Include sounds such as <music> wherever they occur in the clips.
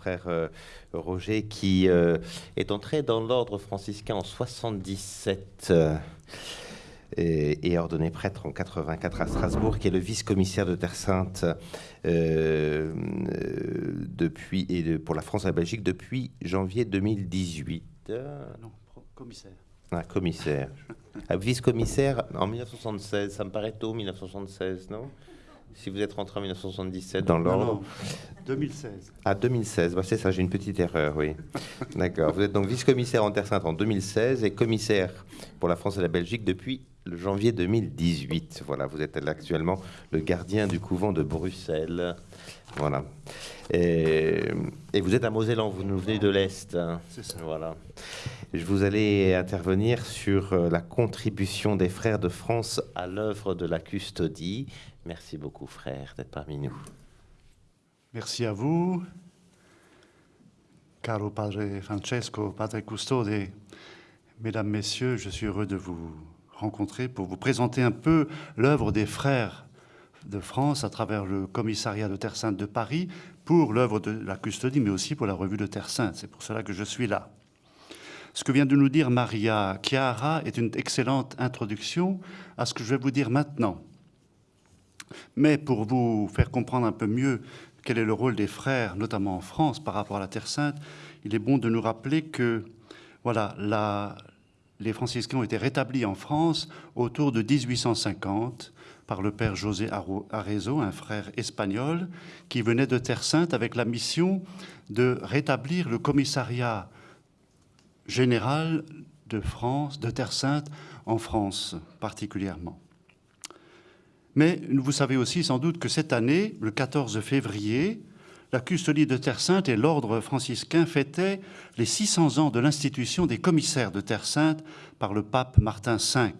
frère euh, Roger, qui euh, est entré dans l'ordre franciscain en 77 euh, et, et ordonné prêtre en 84 à Strasbourg, qui est le vice-commissaire de Terre Sainte euh, depuis, et de- pour la France et la Belgique depuis janvier 2018. Euh, Non, commissaire. Ah, commissaire. <laughs> Ah, Vice-commissaire en 1976, ça me paraît tôt, 1976, non? Si vous êtes rentré en 1977 dans l'ordre. non, 2016. Ah, 2016, bah, c'est ça, j'ai une petite erreur, oui. <laughs> D'accord. Vous êtes donc vice-commissaire en Terre Sainte en 2016 et commissaire pour la France et la Belgique depuis le janvier 2018. Voilà, vous êtes actuellement le gardien du couvent de Bruxelles. Voilà. Et, et vous êtes à Mosellan, vous nous venez de l'Est. hein. C'est ça. Voilà. Je vous allez intervenir sur euh, la contribution des frères de France à l'œuvre de la custodie. Merci beaucoup, frère, d'être parmi nous. Merci à vous. Caro Padre Francesco, Padre Custode, Mesdames, Messieurs, je suis heureux de vous rencontrer pour vous présenter un peu l'œuvre des frères de France à travers le commissariat de Terre Sainte de Paris pour l'œuvre de la custodie, mais aussi pour la revue de Terre Sainte. C'est pour cela que je suis là. Ce que vient de nous dire Maria Chiara est une excellente introduction à ce que je vais vous dire maintenant. Mais pour vous faire comprendre un peu mieux quel est le rôle des frères, notamment en France, par rapport à la Terre Sainte, il est bon de nous rappeler que voilà, les franciscains ont été rétablis en France autour de 1850 par le père José Arezzo, un frère espagnol, qui venait de Terre Sainte avec la mission de rétablir le commissariat général de France, de Terre Sainte, en France particulièrement. Mais vous savez aussi sans doute que cette année, le 14 février, la custodie de Terre Sainte et l'ordre franciscain fêtaient les 600 ans de l'institution des commissaires de Terre Sainte par le pape Martin V.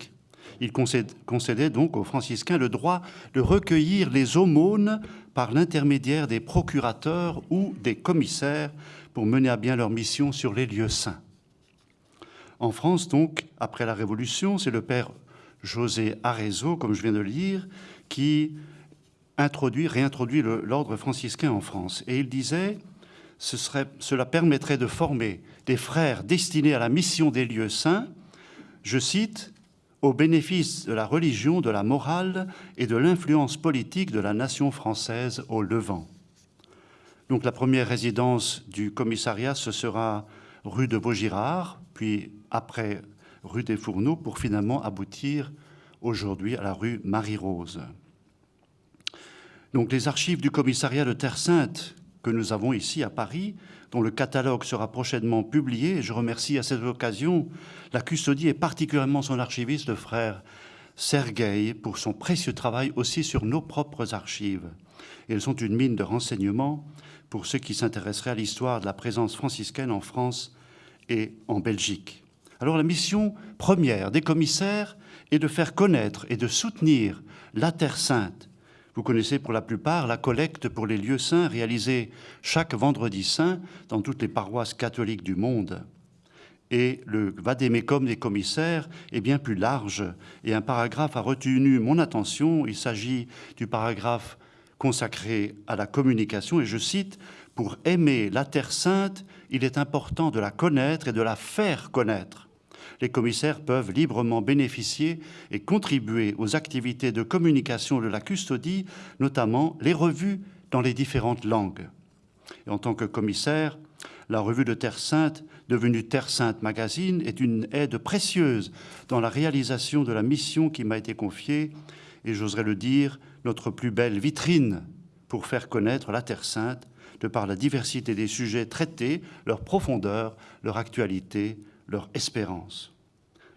Il concédait donc aux franciscains le droit de recueillir les aumônes par l'intermédiaire des procurateurs ou des commissaires pour mener à bien leur mission sur les lieux saints. En France, donc, après la Révolution, c'est le père José Arezzo, comme je viens de le lire, qui introduit, réintroduit l'ordre franciscain en France. Et il disait, cela permettrait de former des frères destinés à la mission des lieux saints, je cite, au bénéfice de la religion, de la morale et de l'influence politique de la nation française au Levant. Donc la première résidence du commissariat, ce sera rue de Vaugirard, puis après rue des Fourneaux, pour finalement aboutir aujourd'hui à la rue Marie-Rose. Donc les archives du commissariat de Terre Sainte que nous avons ici à Paris, dont le catalogue sera prochainement publié, je remercie à cette occasion la custodie et particulièrement son archiviste, le frère Sergueï, pour son précieux travail aussi sur nos propres archives. Elles sont une mine de renseignements pour ceux qui s'intéresseraient à l'histoire de la présence franciscaine en France et en Belgique. Alors la mission première des commissaires est de faire connaître et de soutenir la Terre Sainte. Vous connaissez pour la plupart la collecte pour les lieux saints réalisée chaque vendredi saint dans toutes les paroisses catholiques du monde. Et le vadémécum des commissaires est bien plus large et un paragraphe a retenu mon attention. Il s'agit du paragraphe consacré à la communication et je cite Pour aimer la Terre Sainte, il est important de la connaître et de la faire connaître. Les commissaires peuvent librement bénéficier et contribuer aux activités de communication de la custodie, notamment les revues dans les différentes langues. En tant que commissaire, la revue de Terre Sainte, devenue Terre Sainte Magazine, est une aide précieuse dans la réalisation de la mission qui m'a été confiée et, j'oserais le dire, notre plus belle vitrine pour faire connaître la Terre Sainte de par la diversité des sujets traités, leur profondeur, leur actualité, leur espérance.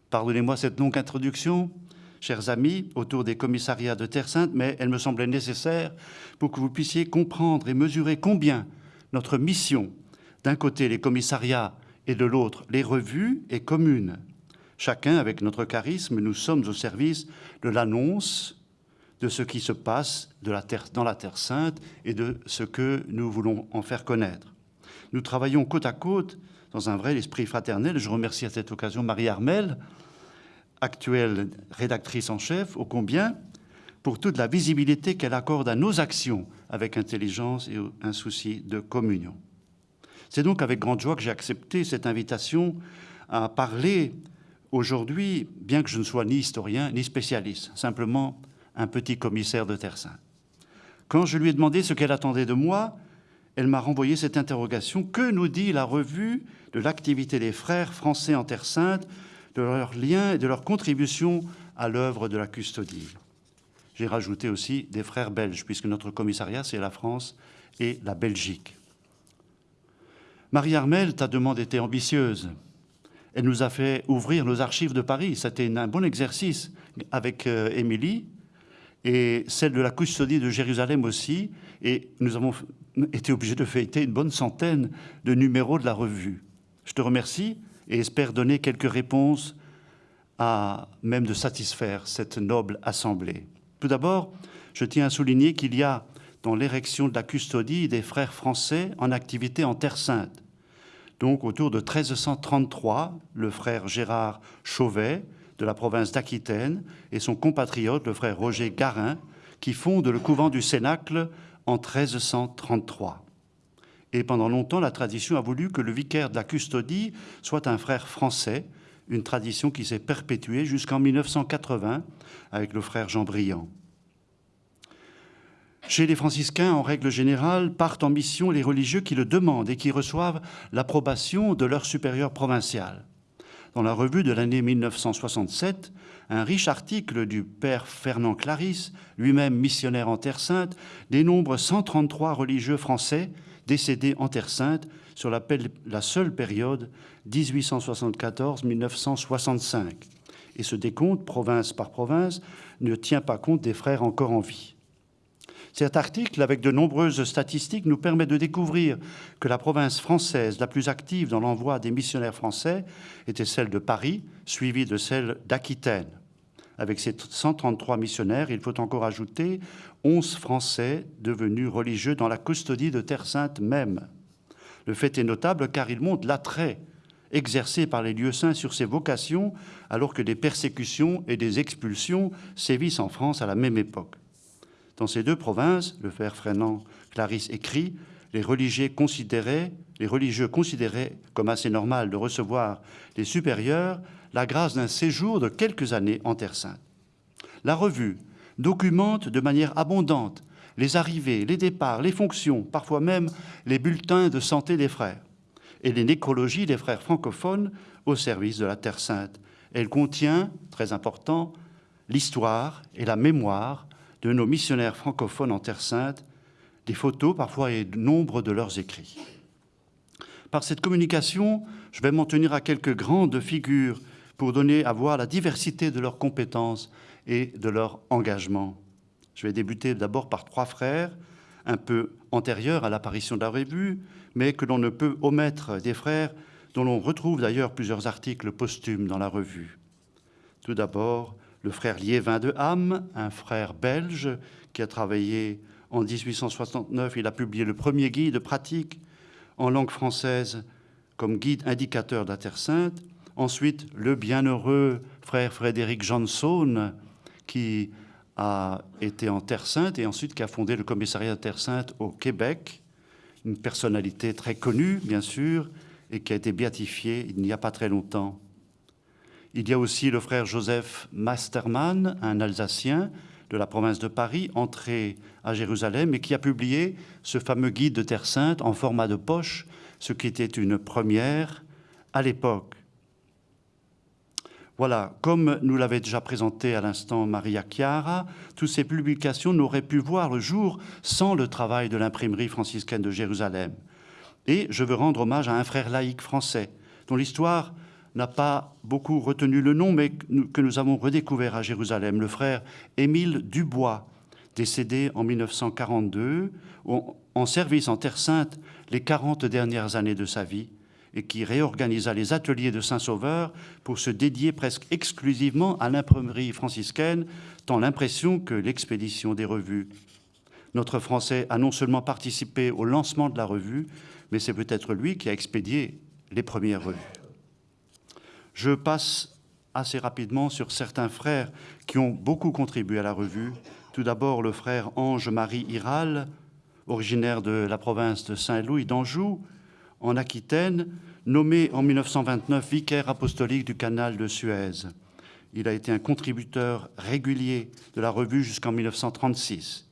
Pardonnez-moi cette longue introduction, chers amis, autour des commissariats de Terre Sainte, mais elle me semblait nécessaire pour que vous puissiez comprendre et mesurer combien notre mission, d'un côté les commissariats et de l'autre les revues, est commune. Chacun, avec notre charisme, nous sommes au service de l'annonce de ce qui se passe dans la Terre Sainte et de ce que nous voulons en faire connaître. Nous travaillons côte à côte dans un vrai esprit fraternel. Je remercie à cette occasion Marie Armel, actuelle rédactrice en chef, ô combien, pour toute la visibilité qu'elle accorde à nos actions avec intelligence et un souci de communion. C'est donc avec grande joie que j'ai accepté cette invitation à parler aujourd'hui, bien que je ne sois ni historien ni spécialiste, simplement un petit commissaire de Terre Sainte. Quand je lui ai demandé ce qu'elle attendait de moi, elle m'a renvoyé cette interrogation. Que nous dit la revue de l'activité des frères français en Terre Sainte, de leurs liens et de leur contribution à l'œuvre de la custodie? J'ai rajouté aussi des frères belges, puisque notre commissariat, c'est la France et la Belgique. Marie-Armelle, ta demande était ambitieuse. Elle nous a fait ouvrir nos archives de Paris. C'était un bon exercice avec euh, Émilie et celle de la custodie de Jérusalem aussi. Et nous avons été obligés de fêter une bonne centaine de numéros de la revue. Je te remercie et espère donner quelques réponses à même de satisfaire cette noble assemblée. Tout d'abord, je tiens à souligner qu'il y a dans l'érection de la custodie des frères français en activité en Terre Sainte. Donc autour de 1333, le frère Gérard Chauvet de la province d'Aquitaine et son compatriote, le frère Roger Garin, qui fondent le couvent du Cénacle en 1333. Et pendant longtemps, la tradition a voulu que le vicaire de la custodie soit un frère français, une tradition qui s'est perpétuée jusqu'en 1980 avec le frère Jean Briand. Chez les franciscains, en règle générale, partent en mission les religieux qui le demandent et qui reçoivent l'approbation de leur supérieur provincial. Dans la revue de l'année 1967, un riche article du père Fernand Clarisse, lui-même missionnaire en Terre Sainte, dénombre 133 religieux français décédés en Terre Sainte sur la, la seule période 1874-1965. Et ce décompte, province par province, ne tient pas compte des frères encore en vie. Cet article, avec de nombreuses statistiques, nous permet de découvrir que la province française la plus active dans l'envoi des missionnaires français était celle de Paris, suivie de celle d'Aquitaine. Avec ces 133 missionnaires, il faut encore ajouter 11 Français devenus religieux dans la custodie de Terre Sainte même. Le fait est notable car il montre l'attrait exercé par les lieux saints sur ces vocations alors que des persécutions et des expulsions sévissent en France à la même époque. Dans ces deux provinces, le frère Frénan Clarisse écrit, les religieux considéraient, les religieux considéraient comme assez normal de recevoir les supérieurs la grâce d'un séjour de quelques années en Terre Sainte. La revue documente de manière abondante les arrivées, les départs, les fonctions, parfois même les bulletins de santé des frères et les nécrologies des frères francophones au service de la Terre Sainte. Elle contient, très important, l'histoire et la mémoire de nos missionnaires francophones en Terre Sainte, des photos parfois et nombre de leurs écrits. Par cette communication, je vais m'en tenir à quelques grandes figures pour donner à voir la diversité de leurs compétences et de leur engagement. Je vais débuter d'abord par trois frères, un peu antérieurs à l'apparition de la revue, mais que l'on ne peut omettre des frères dont l'on retrouve d'ailleurs plusieurs articles posthumes dans la revue. Tout d'abord, le frère Liévin de Ham, un frère belge qui a travaillé en 1869. Il a publié le premier guide pratique en langue française comme guide indicateur de la Terre Sainte. Ensuite, le bienheureux frère Frédéric Johnson, qui a été en Terre Sainte et ensuite qui a fondé le commissariat de Terre Sainte au Québec. Une personnalité très connue, bien sûr, et qui a été béatifié il n'y a pas très longtemps. Il y a aussi le frère Joseph Masterman, un Alsacien de la province de Paris, entré à Jérusalem et qui a publié ce fameux guide de Terre Sainte en format de poche, ce qui était une première à l'époque. Voilà, comme nous l'avait déjà présenté à l'instant Maria Chiara, toutes ces publications n'auraient pu voir le jour sans le travail de l'imprimerie franciscaine de Jérusalem. Et je veux rendre hommage à un frère laïque français, dont l'histoire n'a pas beaucoup retenu le nom, mais que nous avons redécouvert à Jérusalem, le frère Émile Dubois, décédé en 1942, en service en Terre Sainte les 40 dernières années de sa vie, et qui réorganisa les ateliers de Saint-Sauveur pour se dédier presque exclusivement à l'imprimerie franciscaine, tant l'impression que l'expédition des revues. Notre Français a non seulement participé au lancement de la revue, mais c'est peut-être lui qui a expédié les premières revues. Je passe assez rapidement sur certains frères qui ont beaucoup contribué à la revue. Tout d'abord, le frère Ange-Marie Iral, originaire de la province de Saint-Louis d'Anjou, en Aquitaine, nommé en 1929 vicaire apostolique du canal de Suez. Il a été un contributeur régulier de la revue jusqu'en 1936.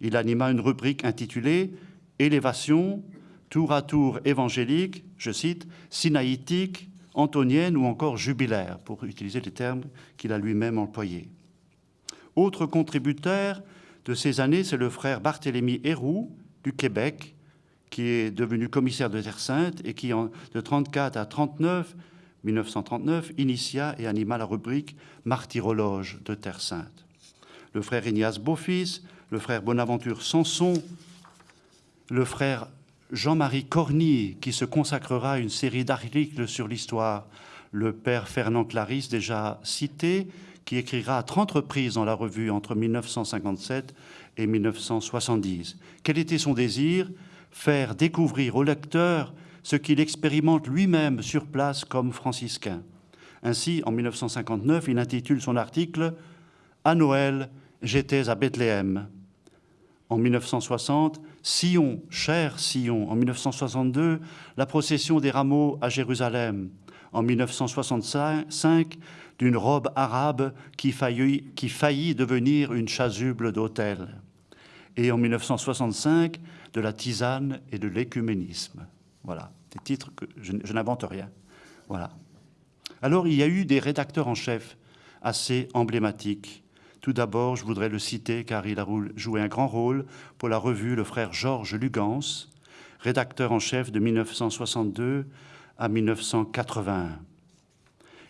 Il anima une rubrique intitulée Élévation, tour à tour évangélique, je cite, sinaïtique, antonienne ou encore jubilaire, pour utiliser les termes qu'il a lui-même employés. Autre contributeur de ces années, c'est le frère Barthélemy Héroux du Québec, qui est devenu commissaire de Terre Sainte et qui, de 34 à 39, 1939, initia et anima la rubrique Martyrologe de Terre Sainte. Le frère Ignace Beaufils, le frère Bonaventure Sanson, le frère Jean-Marie Corny, qui se consacrera à une série d'articles sur l'histoire, le père Fernand Clarisse, déjà cité, qui écrira à 30 reprises dans la revue entre 1957 et 1970. Quel était son désir? Faire découvrir au lecteur ce qu'il expérimente lui-même sur place comme franciscain. Ainsi, en 1959, il intitule son article À Noël, j'étais à Bethléem. En 1960, Sion, cher Sion. En 1962, la procession des rameaux à Jérusalem. En 1965, d'une robe arabe qui faillit, devenir une chasuble d'autel. Et en 1965, de la tisane et de l'écuménisme. Voilà, des titres que je, je n'invente rien. Voilà. Alors, il y a eu des rédacteurs en chef assez emblématiques tout d'abord, je voudrais le citer car il a joué un grand rôle pour la revue le frère Georges Lugans, rédacteur en chef de 1962 à 1981.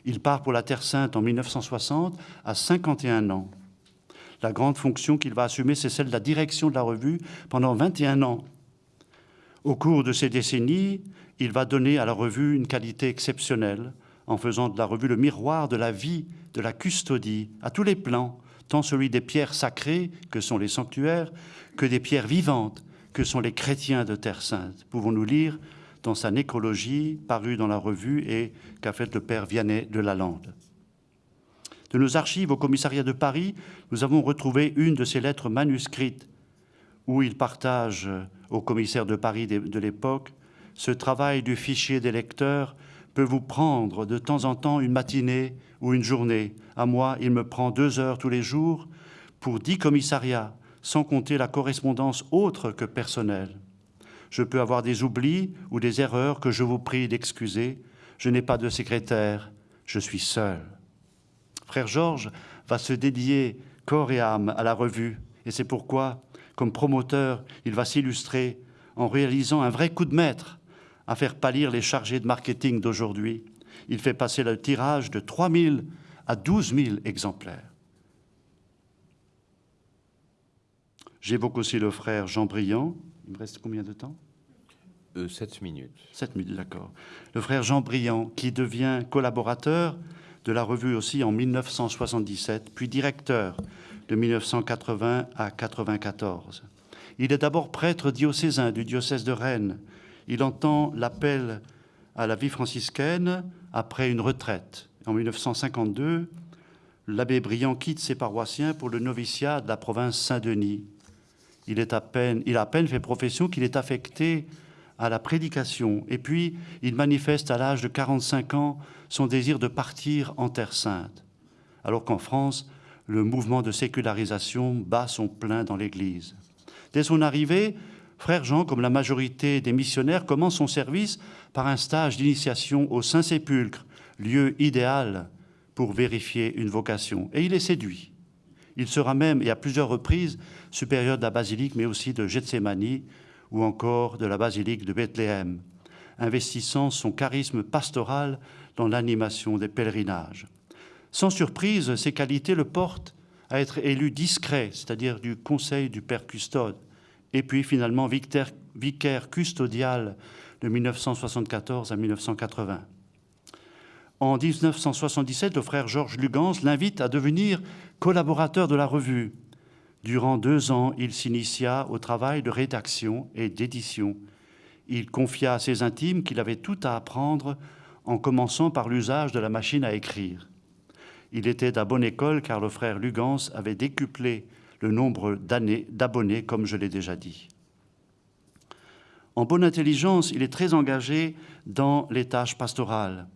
Il part pour la Terre Sainte en 1960 à 51 ans. La grande fonction qu'il va assumer, c'est celle de la direction de la revue pendant 21 ans. Au cours de ces décennies, il va donner à la revue une qualité exceptionnelle en faisant de la revue le miroir de la vie, de la custodie, à tous les plans, tant celui des pierres sacrées, que sont les sanctuaires, que des pierres vivantes, que sont les chrétiens de Terre Sainte. Pouvons-nous lire dans sa nécrologie, parue dans la revue et qu'a faite le père Vianney de Lalande. De nos archives au commissariat de Paris, nous avons retrouvé une de ses lettres manuscrites où il partage au commissaire de Paris de l'époque ce travail du fichier des lecteurs peut vous prendre de temps en temps une matinée ou une journée. À moi, il me prend deux heures tous les jours pour dix commissariats, sans compter la correspondance autre que personnelle. Je peux avoir des oublis ou des erreurs que je vous prie d'excuser. Je n'ai pas de secrétaire, je suis seul. Frère Georges va se dédier corps et âme à la revue, et c'est pourquoi, comme promoteur, il va s'illustrer en réalisant un vrai coup de maître à faire pâlir les chargés de marketing d'aujourd'hui. Il fait passer le tirage de 3 000 à 12 000 exemplaires. J'évoque aussi le frère Jean Briand. Il me reste combien de temps? Euh, 7 minutes. 7 minutes, d'accord. Le frère Jean Briand, qui devient collaborateur de la revue aussi en 1977, puis directeur de 1980 à 1994. Il est d'abord prêtre diocésain du diocèse de Rennes, il entend l'appel à la vie franciscaine après une retraite. En 1952, l'abbé Briand quitte ses paroissiens pour le noviciat de la province Saint-Denis. Il, est à peine, il a à peine fait profession qu'il est affecté à la prédication. Et puis, il manifeste à l'âge de 45 ans son désir de partir en Terre Sainte. Alors qu'en France, le mouvement de sécularisation bat son plein dans l'Église. Dès son arrivée, Frère Jean, comme la majorité des missionnaires, commence son service par un stage d'initiation au Saint-Sépulcre, lieu idéal pour vérifier une vocation. Et il est séduit. Il sera même, et à plusieurs reprises, supérieur de la basilique, mais aussi de Gethsemane ou encore de la basilique de Bethléem, investissant son charisme pastoral dans l'animation des pèlerinages. Sans surprise, ces qualités le portent à être élu discret, c'est-à-dire du conseil du Père Custode, et puis finalement vicaire custodial de 1974 à 1980. En 1977, le frère Georges Lugans l'invite à devenir collaborateur de la revue. Durant deux ans, il s'initia au travail de rédaction et d'édition. Il confia à ses intimes qu'il avait tout à apprendre en commençant par l'usage de la machine à écrire. Il était à bonne école car le frère Lugans avait décuplé le nombre d'abonnés, comme je l'ai déjà dit. En bonne intelligence, il est très engagé dans les tâches pastorales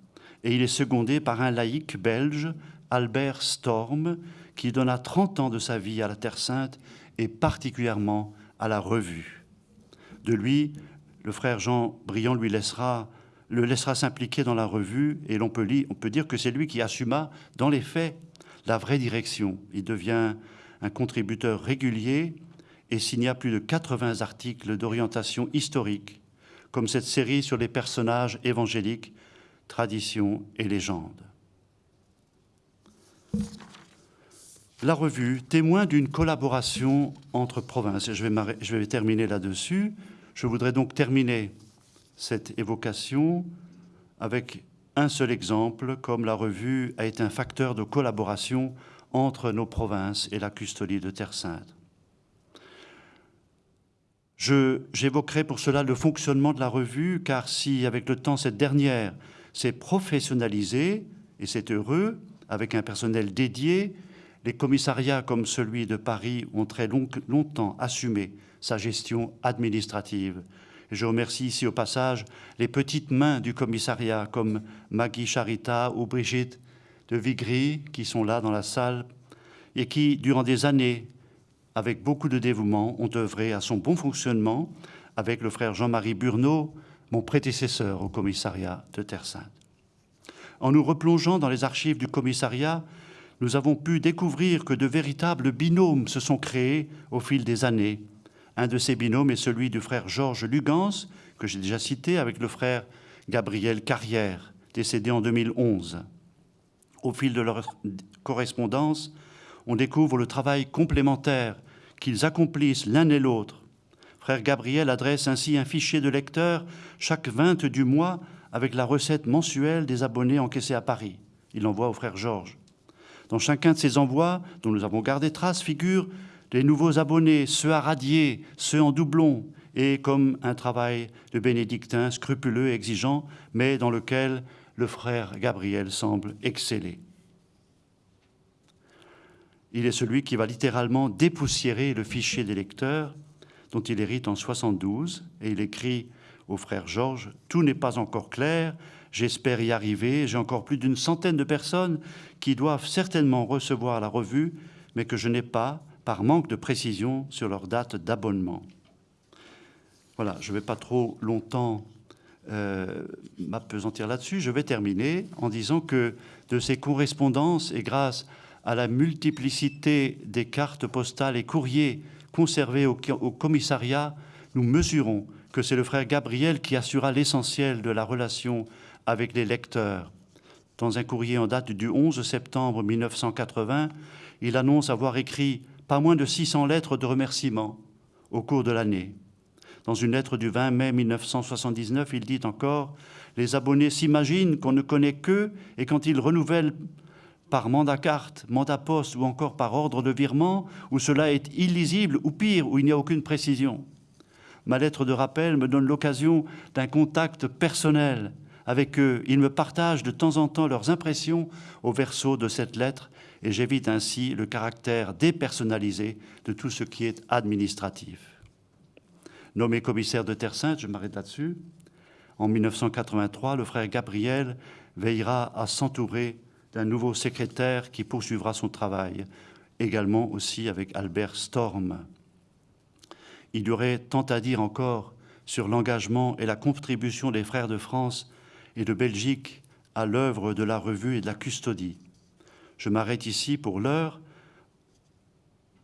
et il est secondé par un laïc belge, Albert Storm, qui donna 30 ans de sa vie à la Terre Sainte et particulièrement à la revue. De lui, le frère Jean Briand lui laissera, le laissera s'impliquer dans la revue et peut, on peut dire que c'est lui qui assuma dans les faits la vraie direction. Il devient un contributeur régulier et signa plus de 80 articles d'orientation historique, comme cette série sur les personnages évangéliques, traditions et légendes. La revue témoin d'une collaboration entre provinces. je vais, je vais terminer là-dessus. Je voudrais donc terminer cette évocation avec un seul exemple, comme la revue a été un facteur de collaboration entre nos provinces et la custodie de Terre Sainte. J'évoquerai pour cela le fonctionnement de la revue, car si avec le temps cette dernière s'est professionnalisée, et c'est heureux, avec un personnel dédié, les commissariats comme celui de Paris ont très longtemps assumé sa gestion administrative. je remercie ici au passage les petites mains du commissariat comme Maggie Charita ou Brigitte de Vigry qui sont là dans la salle et qui, durant des années, avec beaucoup de dévouement, ont œuvré à son bon fonctionnement avec le frère Jean-Marie Burneau, mon prédécesseur au commissariat de Terre-Sainte. En nous replongeant dans les archives du commissariat, nous avons pu découvrir que de véritables binômes se sont créés au fil des années. Un de ces binômes est celui du frère Georges Lugans, que j'ai déjà cité, avec le frère Gabriel Carrière, décédé en 2011. Au fil de leur correspondance, on découvre le travail complémentaire qu'ils accomplissent l'un et l'autre. Frère Gabriel adresse ainsi un fichier de lecteur chaque 20 du mois avec la recette mensuelle des abonnés encaissés à Paris. Il l'envoie au frère Georges. Dans chacun de ces envois, dont nous avons gardé trace, figurent les nouveaux abonnés, ceux à radier, ceux en doublon, et comme un travail de bénédictin scrupuleux et exigeant, mais dans lequel le frère Gabriel semble exceller. Il est celui qui va littéralement dépoussiérer le fichier des lecteurs dont il hérite en 72, et il écrit au frère Georges, Tout n'est pas encore clair, j'espère y arriver, j'ai encore plus d'une centaine de personnes qui doivent certainement recevoir la revue, mais que je n'ai pas, par manque de précision, sur leur date d'abonnement. Voilà, je ne vais pas trop longtemps euh, m'apesantir là-dessus. Je vais terminer en disant que de ces correspondances, et grâce à la multiplicité des cartes postales et courriers conservés au, au commissariat, nous mesurons que c'est le frère Gabriel qui assura l'essentiel de la relation avec les lecteurs. Dans un courrier en date du 11 septembre 1980, il annonce avoir écrit pas moins de 600 lettres de remerciement au cours de l'année. Dans une lettre du 20 mai 1979, il dit encore « Les abonnés s'imaginent qu'on ne connaît qu'eux et quand ils renouvellent par mandat carte, mandat poste ou encore par ordre de virement, où cela est illisible ou pire, où il n'y a aucune précision. Ma lettre de rappel me donne l'occasion d'un contact personnel avec eux. Ils me partagent de temps en temps leurs impressions au verso de cette lettre et j'évite ainsi le caractère dépersonnalisé de tout ce qui est administratif. Nommé commissaire de Terre Sainte, je m'arrête là-dessus, en 1983, le frère Gabriel veillera à s'entourer d'un nouveau secrétaire qui poursuivra son travail, également aussi avec Albert Storm. Il y aurait tant à dire encore sur l'engagement et la contribution des frères de France et de Belgique à l'œuvre de la revue et de la custodie. Je m'arrête ici pour l'heure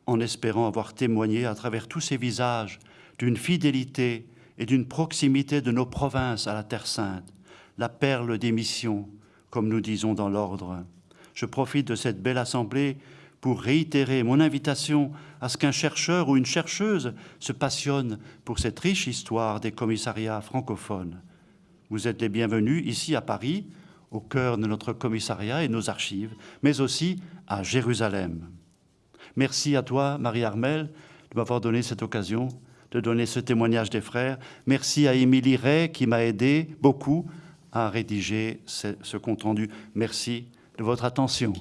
en espérant avoir témoigné à travers tous ces visages d'une fidélité et d'une proximité de nos provinces à la Terre Sainte, la perle des missions, comme nous disons dans l'ordre. Je profite de cette belle assemblée pour réitérer mon invitation à ce qu'un chercheur ou une chercheuse se passionne pour cette riche histoire des commissariats francophones. Vous êtes les bienvenus ici à Paris, au cœur de notre commissariat et nos archives, mais aussi à Jérusalem. Merci à toi, Marie-Armelle, de m'avoir donné cette occasion de donner ce témoignage des frères. Merci à Émilie Ray qui m'a aidé beaucoup à rédiger ce, compte-rendu. Merci de votre attention.